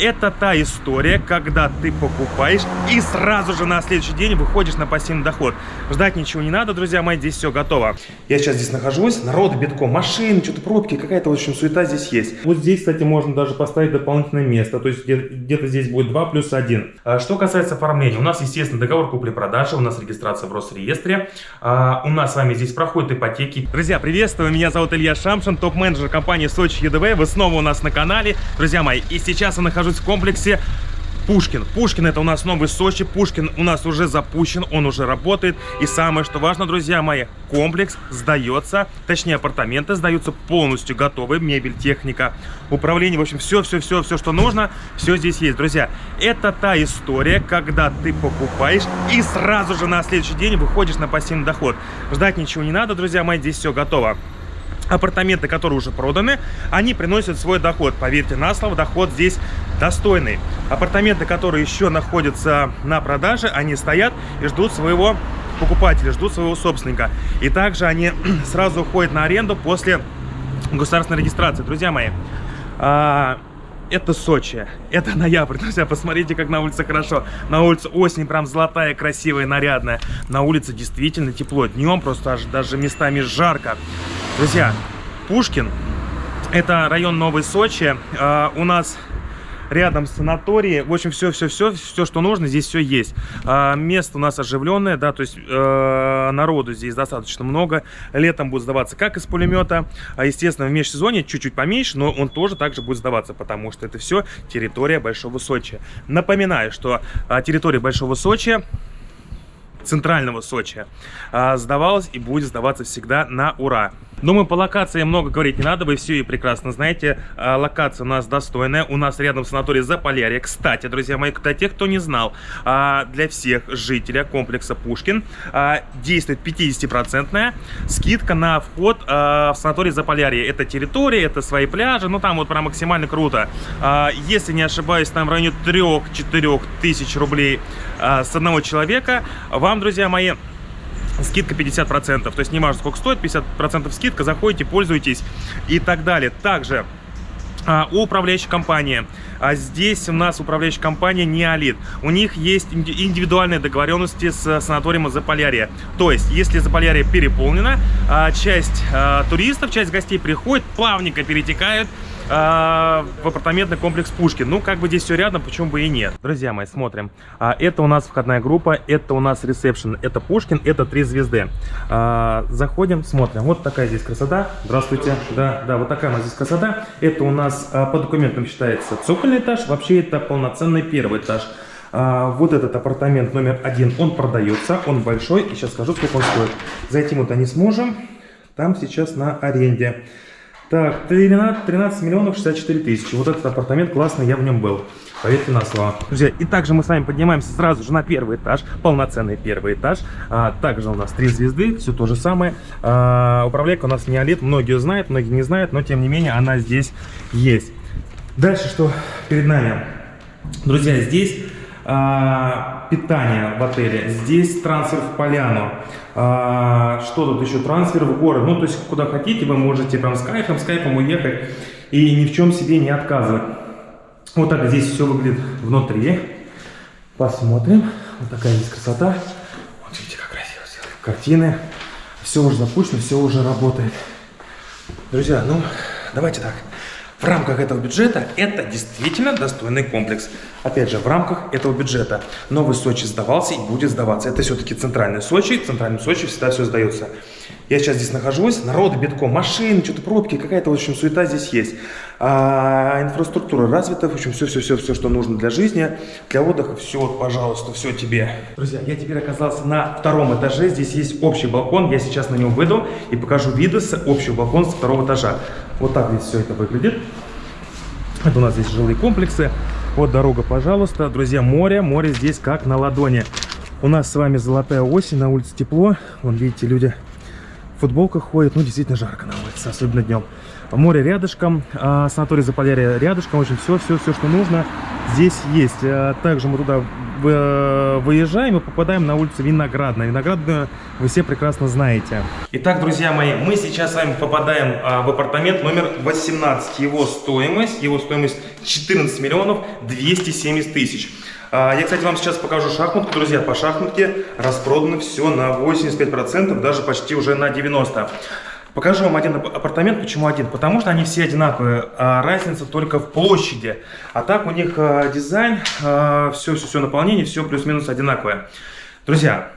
Это та история, когда ты покупаешь и сразу же на следующий день выходишь на пассивный доход. Ждать ничего не надо, друзья мои, здесь все готово. Я сейчас здесь нахожусь, народ битком, машины, что-то пробки, какая-то, в общем, суета здесь есть. Вот здесь, кстати, можно даже поставить дополнительное место, то есть где-то здесь будет 2 плюс 1. А что касается оформления, у нас, естественно, договор купли-продажи, у нас регистрация в Росреестре, а, у нас с вами здесь проходят ипотеки. Друзья, приветствую, меня зовут Илья Шамшин, топ-менеджер компании Сочи ЕДВ, вы снова у нас на канале, друзья мои, и сейчас я нахожусь нахожусь в комплексе Пушкин. Пушкин это у нас новый Сочи. Пушкин у нас уже запущен, он уже работает. И самое, что важно, друзья мои, комплекс сдается, точнее апартаменты сдаются полностью готовы. Мебель, техника, управление, в общем, все-все-все, все, что нужно, все здесь есть. Друзья, это та история, когда ты покупаешь и сразу же на следующий день выходишь на пассивный доход. Ждать ничего не надо, друзья мои, здесь все готово апартаменты, которые уже проданы, они приносят свой доход. Поверьте на слово, доход здесь достойный. Апартаменты, которые еще находятся на продаже, они стоят и ждут своего покупателя, ждут своего собственника. И также они сразу уходят на аренду после государственной регистрации. Друзья мои, а, это Сочи, это ноябрь, друзья, посмотрите, как на улице хорошо. На улице осень прям золотая, красивая, нарядная. На улице действительно тепло, днем просто аж даже местами жарко. Друзья, Пушкин, это район Новой Сочи. Uh, у нас рядом санатории. В общем, все-все-все, все, что нужно, здесь все есть. А, место у нас оживленное, да, то есть э, народу здесь достаточно много. Летом будет сдаваться как из пулемета, а, естественно, в межсезонье чуть-чуть поменьше, но он тоже также будет сдаваться, потому что это все территория Большого Сочи. Напоминаю, что а, территория Большого Сочи центрального Сочи а, сдавалась и будет сдаваться всегда на ура. Думаю, по локации много говорить не надо, вы все и прекрасно знаете. А, локация у нас достойная, у нас рядом санаторий Заполярье. Кстати, друзья мои, для тех, кто не знал, а, для всех жителей комплекса Пушкин а, действует 50% скидка на вход в санаторий Заполярье. Это территория, это свои пляжи, ну там вот прям максимально круто. Если не ошибаюсь, там в районе 3-4 тысяч рублей с одного человека. Вам, друзья мои, скидка 50%. То есть не важно, сколько стоит, 50% скидка, заходите, пользуйтесь и так далее. Также а, у управляющей компании. А здесь у нас управляющая компания Неолит. У них есть индивидуальные договоренности с санаторием Заполярье. То есть, если Заполярье переполнено, а, часть а, туристов, часть гостей приходит, плавненько перетекают а, в апартаментный комплекс Пушкин. Ну, как бы здесь все рядом, почему бы и нет. Друзья мои, смотрим. А, это у нас входная группа, это у нас ресепшн, это Пушкин, это три звезды. А, заходим, смотрим. Вот такая здесь красота. Здравствуйте. Да, да, вот такая у нас здесь красота. Это у нас а, по документам считается цокольный этаж. Вообще это полноценный первый этаж. А, вот этот апартамент номер один, он продается, он большой. И сейчас скажу, сколько он стоит. Зайти мы-то не сможем. Там сейчас на аренде. Так, 13, 13 миллионов 64 тысячи. Вот этот апартамент классный, я в нем был. Поверьте на слово. Друзья, и также мы с вами поднимаемся сразу же на первый этаж. Полноценный первый этаж. А, также у нас три звезды, все то же самое. А, управляйка у нас неолит. Многие знают, многие не знают, но тем не менее она здесь есть. Дальше что перед нами? Друзья, здесь а, питание в отеле. Здесь трансфер в поляну. А, что тут еще? Трансфер в город. Ну, то есть, куда хотите, вы можете прям с кайфом, с кайфом уехать и ни в чем себе не отказывать. Вот так здесь все выглядит внутри. Посмотрим. Вот такая здесь красота. Вот видите, как красиво сделали. Картины. Все уже запущено, все уже работает. Друзья, ну, давайте так в рамках этого бюджета это действительно достойный комплекс. Опять же, в рамках этого бюджета новый Сочи сдавался и будет сдаваться. Это все-таки центральный Сочи, в центральном Сочи всегда все сдается. Я сейчас здесь нахожусь, народу битком, машины, что-то пробки, какая-то, в общем, суета здесь есть. А, инфраструктура развита, в общем, все-все-все, все, что нужно для жизни, для отдыха, все, вот, пожалуйста, все тебе. Друзья, я теперь оказался на втором этаже, здесь есть общий балкон, я сейчас на него выйду и покажу виды с общего балкона с второго этажа. Вот так здесь все это выглядит. Это у нас здесь жилые комплексы. Вот дорога, пожалуйста. Друзья, море, море здесь как на ладони. У нас с вами золотая осень, на улице тепло. Вон, видите, люди футболках ходят. Ну, действительно жарко на улице, особенно днем. Море рядышком, а, санаторий Заполярье рядышком. В общем, все, все, все, что нужно, здесь есть. А, также мы туда э, выезжаем и попадаем на улицу Виноградная. Виноградную вы все прекрасно знаете. Итак, друзья мои, мы сейчас с вами попадаем а, в апартамент номер 18. Его стоимость, его стоимость 14 миллионов 270 тысяч. А, я, кстати, вам сейчас покажу шахматку. Друзья, по шахматке распродано все на 85%, даже почти уже на 90%. Покажу вам один апартамент. Почему один? Потому что они все одинаковые. А разница только в площади. А так у них а, дизайн, все-все-все наполнение, все плюс-минус одинаковое. Друзья,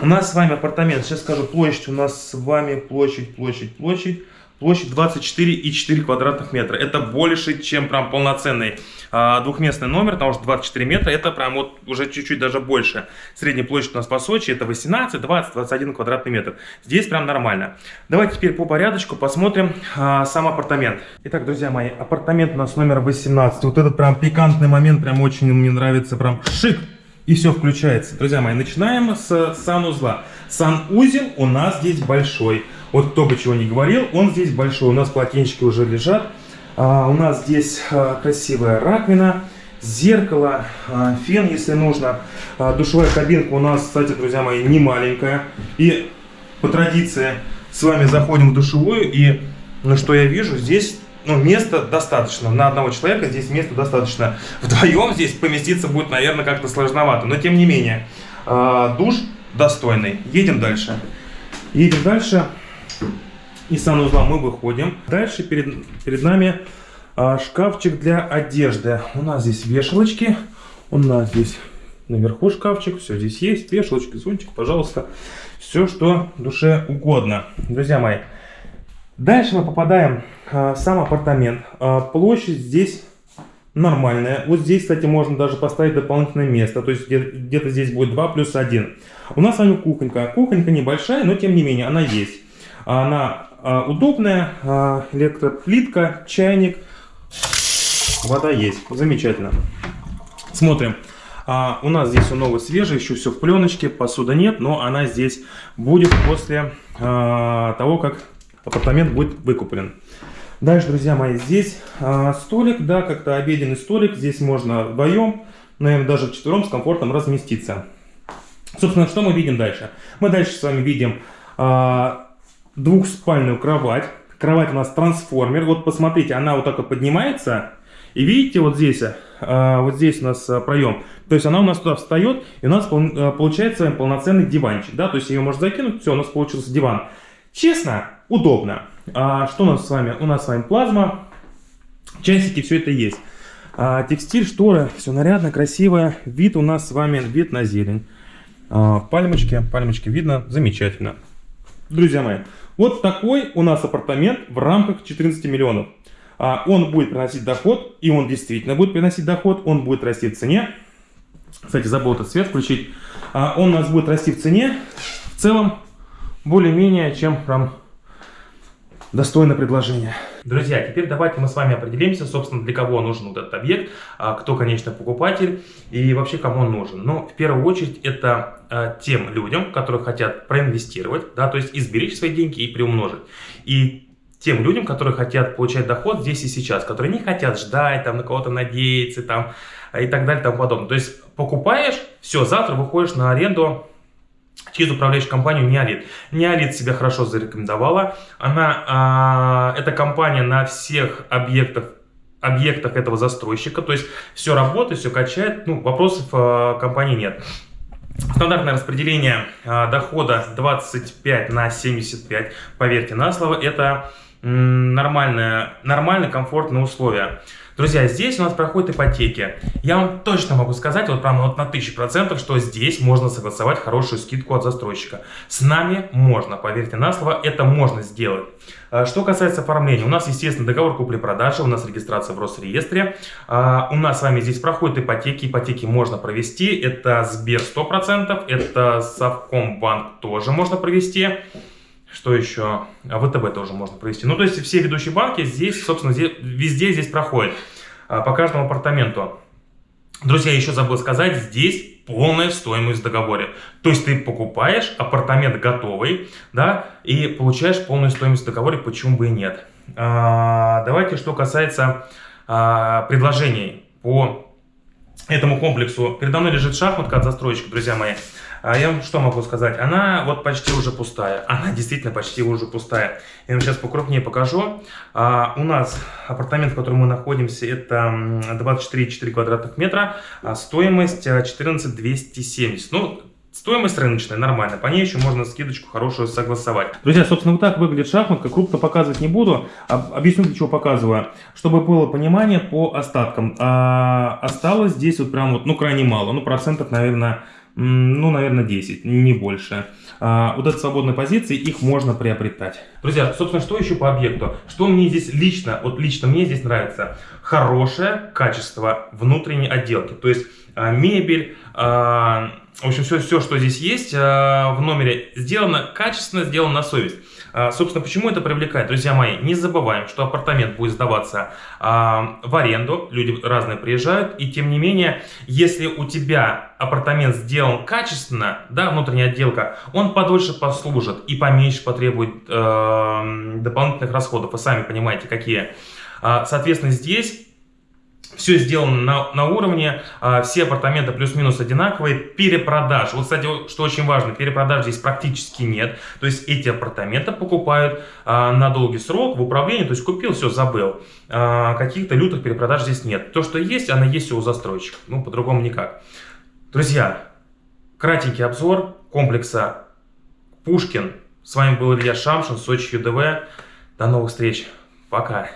у нас с вами апартамент. Сейчас скажу площадь. У нас с вами площадь, площадь, площадь. Площадь 24,4 квадратных метра. Это больше, чем прям полноценный а, двухместный номер, потому что 24 метра это прям вот уже чуть-чуть даже больше. Средняя площадь у нас по Сочи это 18, 20, 21 квадратный метр. Здесь прям нормально. Давайте теперь по порядочку посмотрим а, сам апартамент. Итак, друзья мои, апартамент у нас номер 18. Вот этот прям пикантный момент, прям очень мне нравится, прям шик. И все включается. Друзья мои, начинаем с санузла. Санузел у нас здесь большой. Вот кто бы чего не говорил, он здесь большой. У нас полотенчики уже лежат. А, у нас здесь а, красивая раковина, зеркало, а, фен, если нужно. А, душевая кабинка у нас, кстати, друзья мои, не маленькая. И по традиции с вами заходим в душевую. И, ну что я вижу, здесь ну, места достаточно. На одного человека здесь места достаточно. Вдвоем здесь поместиться будет, наверное, как-то сложновато. Но тем не менее, а, душ достойный. Едем дальше. Едем дальше из санузла мы выходим. Дальше перед, перед нами а, шкафчик для одежды. У нас здесь вешалочки. У нас здесь наверху шкафчик. Все здесь есть. Вешалочки, зонтик, пожалуйста. Все, что душе угодно. Друзья мои. Дальше мы попадаем а, в сам апартамент. А, площадь здесь нормальная. Вот здесь, кстати, можно даже поставить дополнительное место. То есть где-то здесь будет 2 плюс 1. У нас с вами кухонька. Кухонька небольшая, но тем не менее она есть. Она а, удобная, а, электроплитка, чайник, вода есть, замечательно. Смотрим. А, у нас здесь все новое, свежее, еще все в пленочке, посуда нет, но она здесь будет после а, того, как апартамент будет выкуплен. Дальше, друзья мои, здесь а, столик, да, как-то обеденный столик, здесь можно вдвоем, наверное, даже вчетвером с комфортом разместиться. Собственно, что мы видим дальше? Мы дальше с вами видим а, двухспальную кровать. Кровать у нас трансформер. Вот посмотрите, она вот так вот поднимается. И видите, вот здесь, а, вот здесь у нас а, проем. То есть она у нас туда встает, и у нас а, получается полноценный диванчик. Да? То есть ее можно закинуть, все, у нас получился диван. Честно, удобно. А что у нас с вами? У нас с вами плазма, часики, все это есть. А, текстиль, шторы, все нарядно, красиво. Вид у нас с вами, вид на зелень. А, пальмочки, пальмочки видно, замечательно. Друзья мои, вот такой у нас апартамент в рамках 14 миллионов. А, он будет приносить доход, и он действительно будет приносить доход, он будет расти в цене. Кстати, забыл этот свет включить. А, он у нас будет расти в цене. В целом, более-менее, чем прям достойное предложение. Друзья, теперь давайте мы с вами определимся, собственно, для кого нужен вот этот объект, а, кто, конечно, покупатель и вообще кому он нужен. Но в первую очередь это а, тем людям, которые хотят проинвестировать, да, то есть изберечь свои деньги и приумножить. И тем людям, которые хотят получать доход здесь и сейчас, которые не хотят ждать, там, на кого-то надеяться, там, и так далее, и тому подобное. То есть покупаешь, все, завтра выходишь на аренду через управляющую компанию Неолит. Неолит себя хорошо зарекомендовала. Она, а, эта компания на всех объектах объектах этого застройщика, то есть все работает, все качает, ну, вопросов э, компании нет. Стандартное распределение э, дохода 25 на 75, поверьте на слово, это нормальное, нормальные, комфортные условия. Друзья, здесь у нас проходят ипотеки. Я вам точно могу сказать, вот прямо вот на 1000%, что здесь можно согласовать хорошую скидку от застройщика. С нами можно, поверьте на слово, это можно сделать. А, что касается оформления, у нас, естественно, договор купли-продажи, у нас регистрация в Росреестре. А, у нас с вами здесь проходят ипотеки, ипотеки можно провести. Это Сбер 100%, это Совкомбанк тоже можно провести. Что еще? А ВТБ тоже можно провести. Ну, то есть все ведущие банки здесь, собственно, везде здесь проходят. А, по каждому апартаменту. Друзья, еще забыл сказать, здесь полная стоимость в договоре. То есть ты покупаешь апартамент готовый, да, и получаешь полную стоимость в договоре, почему бы и нет. А, давайте, что касается а, предложений по этому комплексу. Передо мной лежит шахматка от застройщика, друзья мои. А я вам что могу сказать? Она вот почти уже пустая. Она действительно почти уже пустая. Я вам сейчас покрупнее покажу. А, у нас апартамент, в котором мы находимся, это 24,4 квадратных метра. А стоимость 14 270. Ну, Стоимость рыночная, нормально. По ней еще можно скидочку хорошую согласовать. Друзья, собственно, вот так выглядит шахматка. Крупно показывать не буду. Объясню, для чего показываю. Чтобы было понимание по остаткам. А, осталось здесь вот прям вот, ну, крайне мало. Ну, процентов, наверное, ну, наверное, 10, не больше. А, вот эти свободные позиции, их можно приобретать. Друзья, собственно, что еще по объекту? Что мне здесь лично, вот лично мне здесь нравится? Хорошее качество внутренней отделки. То есть а, мебель, а, в общем, все, все, что здесь есть а, в номере, сделано качественно, сделано на совесть. Собственно, почему это привлекает? Друзья мои, не забываем, что апартамент будет сдаваться в аренду, люди разные приезжают, и тем не менее, если у тебя апартамент сделан качественно, да, внутренняя отделка, он подольше послужит и поменьше потребует дополнительных расходов, вы сами понимаете, какие. Соответственно, здесь все сделано на, на уровне, а, все апартаменты плюс-минус одинаковые, перепродаж. Вот, кстати, что очень важно, перепродаж здесь практически нет. То есть эти апартаменты покупают а, на долгий срок в управлении, то есть купил, все, забыл. А, Каких-то лютых перепродаж здесь нет. То, что есть, оно есть у застройщика. Ну, по-другому никак. Друзья, кратенький обзор комплекса Пушкин. С вами был Илья Шамшин, Сочи ЮДВ. До новых встреч. Пока.